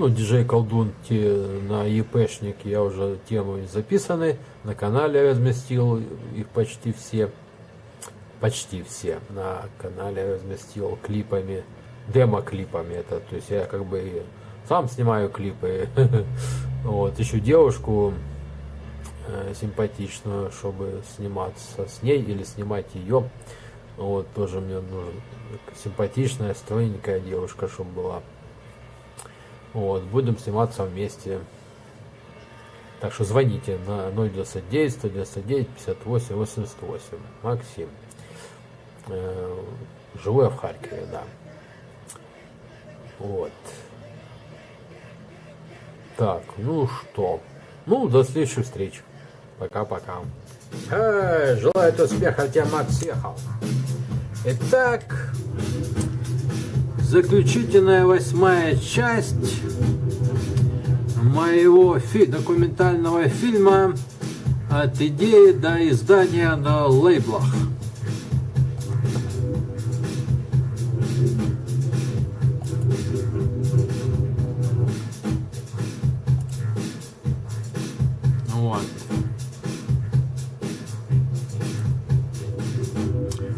ну, диджей колдун те, на ЕПшник я уже темы записаны, на канале разместил их почти все, почти все на канале разместил клипами, демо-клипами это, то есть я как бы сам снимаю клипы, <laughs> вот, еще девушку э, симпатичную, чтобы сниматься с ней или снимать ее, вот, тоже мне нужен симпатичная, стройненькая девушка, чтобы была. Вот, будем сниматься вместе. Так что звоните на 099 199 58 88. Максим. Э, живу я в Харькове, да. Вот. Так, ну что. Ну, до следующих встреч. Пока-пока. Желаю успеха тебе, Макс Ехал. Итак, заключительная восьмая часть моего фи документального фильма от идеи до издания на лейблах. Вот.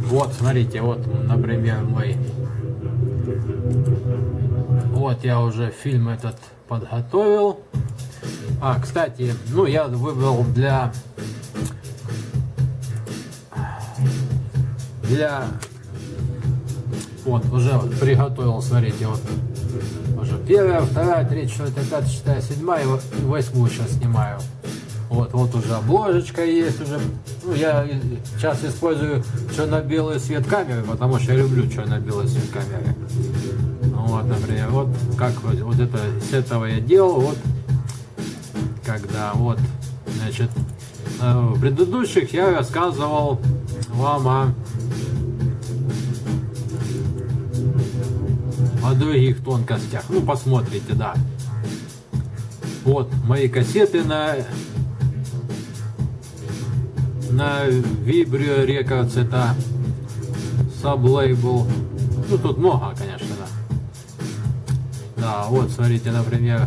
Вот, смотрите, вот, например, мой вот я уже фильм этот подготовил. А, кстати, ну я выбрал для для вот уже приготовил, смотрите, вот уже Первая, вторая, третья, четвертая, пятая, шестая, седьмая и восьмую сейчас снимаю. Вот, вот уже обложечка есть уже. Ну, я сейчас использую черно-белый свет камеры, потому что я люблю черно-белый свет камеры. Вот, например, вот как вот, вот это с этого я делал, вот когда вот, значит, э, в предыдущих я рассказывал вам о, о других тонкостях. Ну, посмотрите, да. Вот мои кассеты на на Vibrio Records, это саблейбл. Ну, тут много, конечно, да. Да, вот, смотрите, например,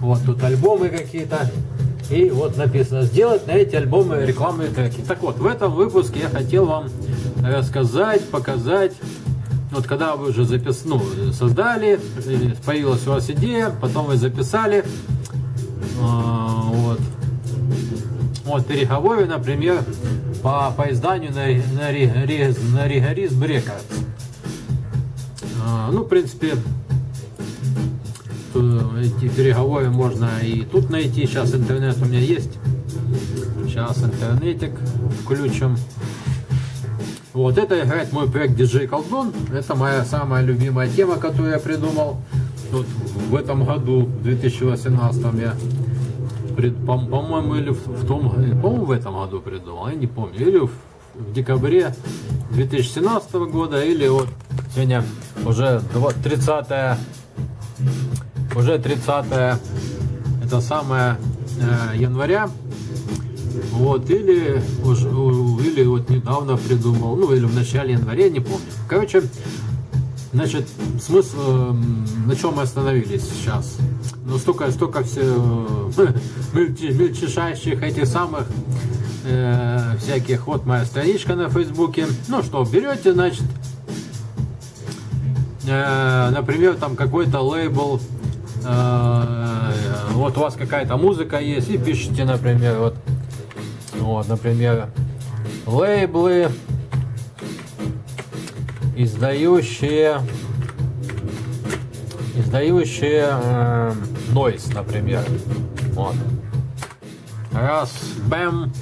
вот тут альбомы какие-то. И вот написано, сделать на эти альбомы рекламные треки. Так вот, в этом выпуске я хотел вам рассказать, показать, вот когда вы уже запис... ну, создали, появилась у вас идея, потом вы записали, а, вот, переговоры, например, по, по изданию на, на, на Ригорис Брекард. А, ну, в принципе, эти переговоры можно и тут найти. Сейчас интернет у меня есть. Сейчас интернетик включим. Вот это играет мой проект DJ Колдун. Это моя самая любимая тема, которую я придумал. Вот в этом году, в 2018 я по-моему, или в, том, по-моему, в этом году придумал, я не помню, или в, в декабре 2017 года, или вот сегодня уже 30 уже 30 это самое э, января, вот, или, уже, или вот недавно придумал, ну, или в начале января, не помню. Короче, значит, смысл, э, на чем мы остановились сейчас? ну столько, столько все <laughs> мельчайших этих самых э, всяких. Вот моя страничка на Фейсбуке. Ну что, берете, значит, э, например, там какой-то лейбл, э, вот у вас какая-то музыка есть, и пишите, например, вот, вот, например, лейблы, издающие издающие э, Noise, например. Вот. Раз, бэм.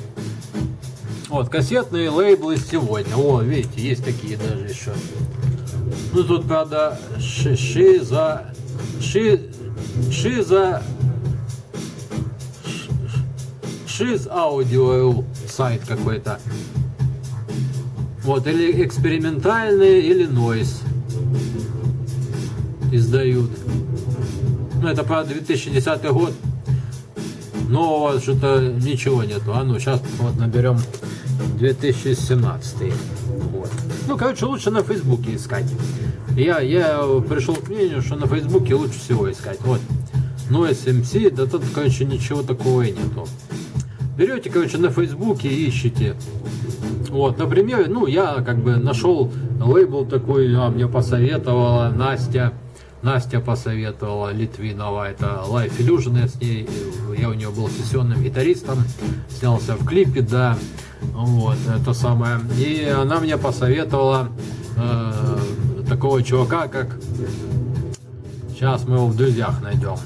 Вот, кассетные лейблы сегодня. О, видите, есть такие даже еще. Ну, тут, правда, ши, шиза... Ши, шиза... Шиз аудио сайт какой-то. Вот, или экспериментальный, или нойс издают. Ну, это, правда, 2010 год. Нового что-то ничего нету. А ну, сейчас вот наберем 2017. Вот. Ну, короче, лучше на Фейсбуке искать. Я, я пришел к мнению, что на Фейсбуке лучше всего искать. Вот. Ну, SMC, да тут, короче, ничего такого и нету. Берете, короче, на Фейсбуке и ищите. Вот, например, ну, я как бы нашел лейбл такой, а мне посоветовала Настя. Настя посоветовала Литвинова, это Life Illusion, я с ней, я у нее был сессионным гитаристом, снялся в клипе, да, вот, это самое. И она мне посоветовала э, такого чувака, как, сейчас мы его в друзьях найдем.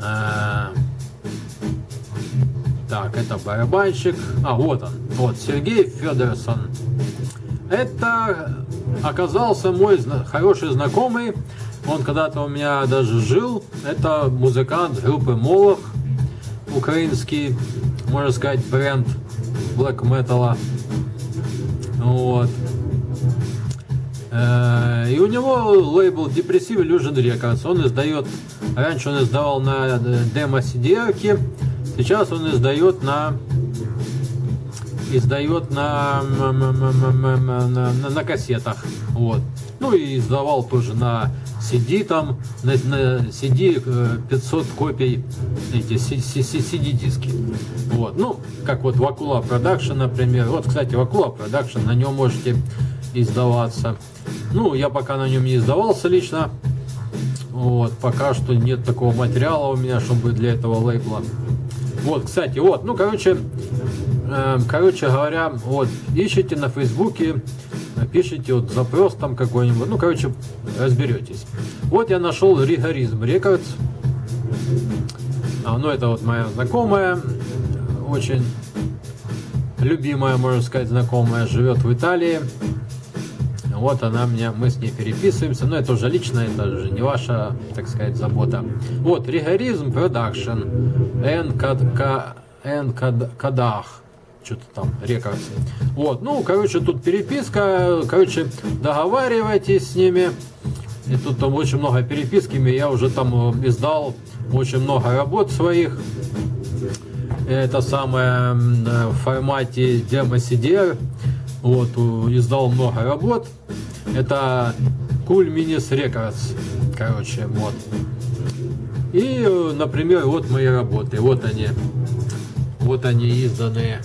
Э, так, это барабанщик, а вот он, вот, Сергей Федорсон. Это оказался мой хороший знакомый. Он когда-то у меня даже жил. Это музыкант группы Молох, украинский, можно сказать, бренд black metal. Вот. Э, и у него лейбл Depressive Illusion Records. Он издает, раньше он издавал на демо cd сейчас он издает на издает на, на, на, на, кассетах. Вот. Ну и издавал тоже на CD там, на, на CD 500 копий эти CD диски. Вот. Ну, как вот Вакула Production, например. Вот, кстати, Вакула Production, на нем можете издаваться. Ну, я пока на нем не издавался лично. Вот, пока что нет такого материала у меня, чтобы для этого лейбла. Вот, кстати, вот, ну, короче, э, короче говоря, вот, ищите на Фейсбуке, пишите вот запрос там какой-нибудь, ну, короче, разберетесь. Вот я нашел Ригоризм Рекордс. А, ну, это вот моя знакомая, очень любимая, можно сказать, знакомая, живет в Италии. Вот она меня, мы с ней переписываемся, но это уже лично, это же не ваша, так сказать, забота. Вот, Rigorism Production, Кадах, что-то там, Records. Вот, ну, короче, тут переписка, короче, договаривайтесь с ними. И тут там очень много переписки, я уже там э, издал очень много работ своих. Это самое э, в формате демо CDR. Вот, издал много работ. Это Cool Minis Records. Короче, вот. И, э, например, вот мои работы. Вот они. Вот они изданные.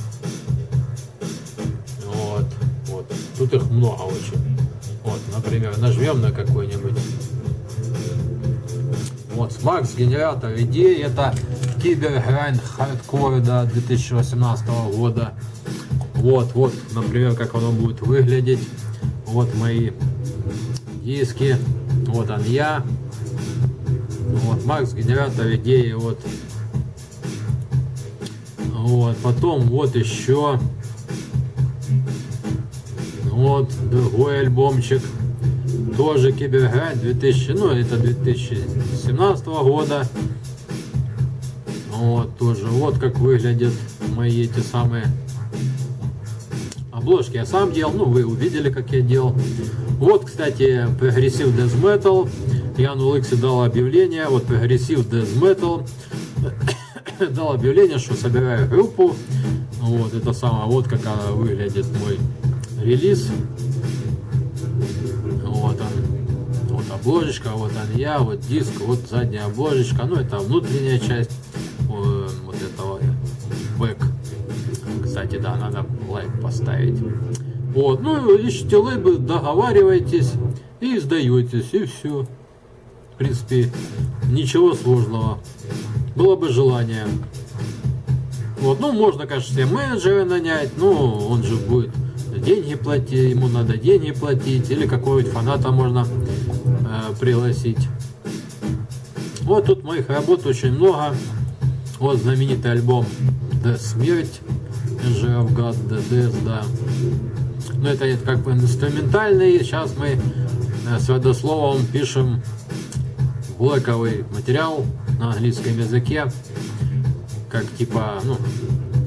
Вот. Вот. Тут их много очень. Вот, например, нажмем на какой-нибудь. Вот, Смакс, генератор идей. Это Cybergrind Hardcore до 2018 года. Вот, вот, например, как оно будет выглядеть. Вот мои диски. Вот он я. Вот, Макс, генератор идеи. Вот. Вот, потом вот еще. Вот, другой альбомчик. Тоже Cybergrind 2000, ну это 2017 года. Вот, тоже. Вот как выглядят мои эти самые Обложки я сам делал, ну вы увидели, как я делал. Вот, кстати, progressive Death Metal. Я на OLX е дал объявление, вот progressive Death Metal. <coughs> дал объявление, что собираю группу. Вот, это самое, вот как она выглядит мой релиз. Вот он. Вот обложечка, вот он я, вот диск, вот задняя обложечка. Ну, это внутренняя часть кстати, да, надо лайк поставить. Вот, ну, ищите лейбл, договаривайтесь и сдаетесь, и все. В принципе, ничего сложного. Было бы желание. Вот, ну, можно, конечно, себе менеджера нанять, но он же будет деньги платить, ему надо деньги платить, или какого-нибудь фаната можно э, пригласить. Вот тут моих работ очень много. Вот знаменитый альбом «Да смерть». Of God, DDS, да. Но это как бы инструментальный. Сейчас мы э, с водословом пишем блоковый материал на английском языке. Как типа, ну,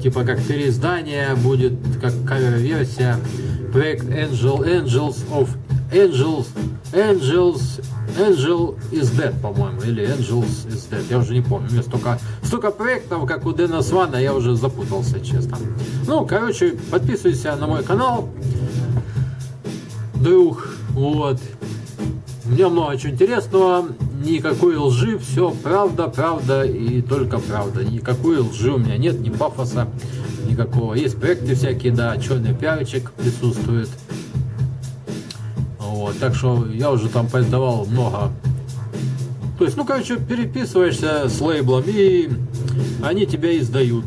типа как переиздание будет, как кавер-версия. Проект Angel Angels of Angels Angels Angel is Dead, по-моему, или Angels is Dead, я уже не помню. У меня столько, столько проектов, как у Дэна Свана, я уже запутался, честно. Ну, короче, подписывайся на мой канал, друг, вот. У меня много чего интересного, никакой лжи, все правда, правда и только правда. Никакой лжи у меня нет, ни пафоса никакого. Есть проекты всякие, да, черный пиарчик присутствует. Вот, так что я уже там поиздавал много. То есть, ну, короче, переписываешься с лейблом, и они тебя издают.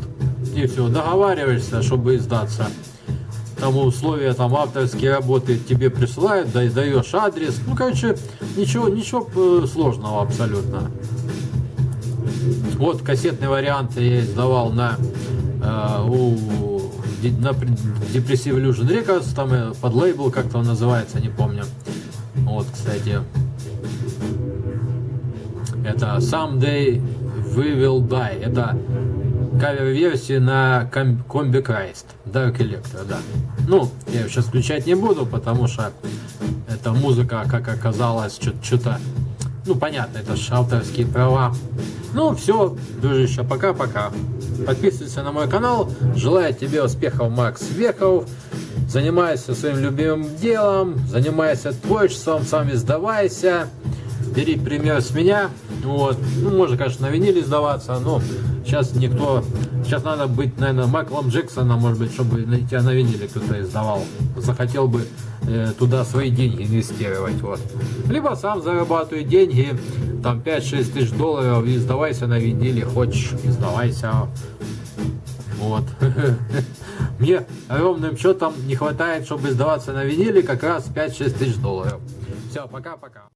И все, договариваешься, чтобы издаться. Там условия, там авторские работы тебе присылают, да, даешь адрес. Ну, короче, ничего, ничего э, сложного абсолютно. Вот кассетный вариант я издавал на, э, у на Depressive Illusion Records, там э, под лейбл как-то он называется, не помню. Вот, кстати. Это Someday We Will Die. Это кавер-версия на Combi Christ. Dark Electro, да. Ну, я ее сейчас включать не буду, потому что эта музыка, как оказалось, что-то... Ну, понятно, это же авторские права. Ну, все, дружище, пока-пока. Подписывайся на мой канал. Желаю тебе успехов, Макс Веков. Занимайся своим любимым делом, занимайся творчеством, сам издавайся. Бери пример с меня. Вот. Ну, можно, конечно, на виниле сдаваться, но сейчас никто... Сейчас надо быть, наверное, Майклом Джексоном, может быть, чтобы тебя на виниле кто-то издавал. Захотел бы э, туда свои деньги инвестировать. Вот. Либо сам зарабатывай деньги, там 5-6 тысяч долларов и сдавайся на виниле, хочешь, издавайся. Вот. <laughs> мне ровным счетом не хватает, чтобы сдаваться на виниле как раз 5-6 тысяч долларов. Все, пока-пока.